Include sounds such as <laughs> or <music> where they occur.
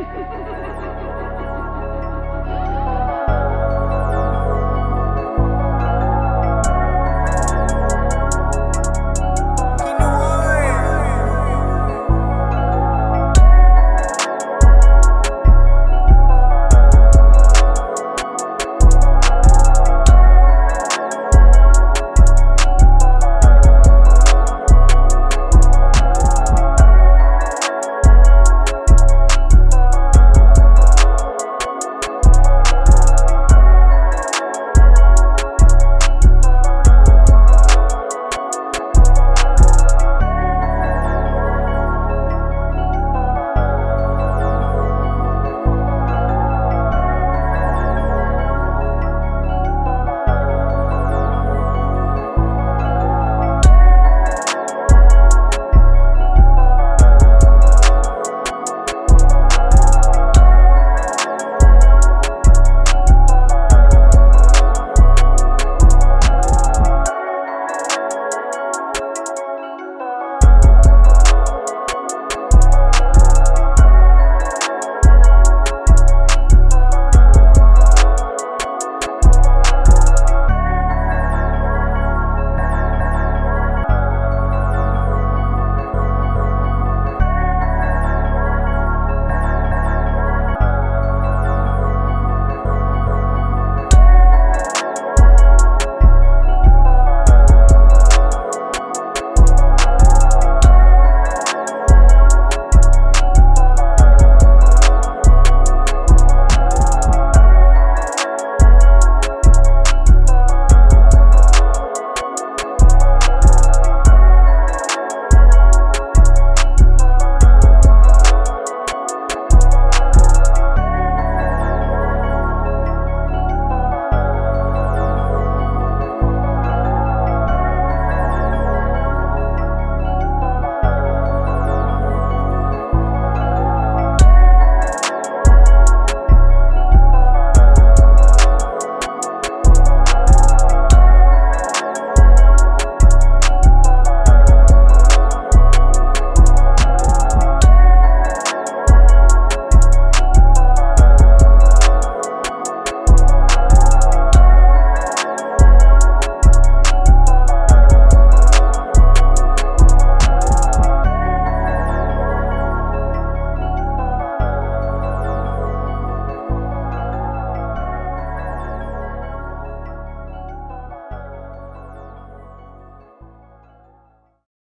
Ha <laughs>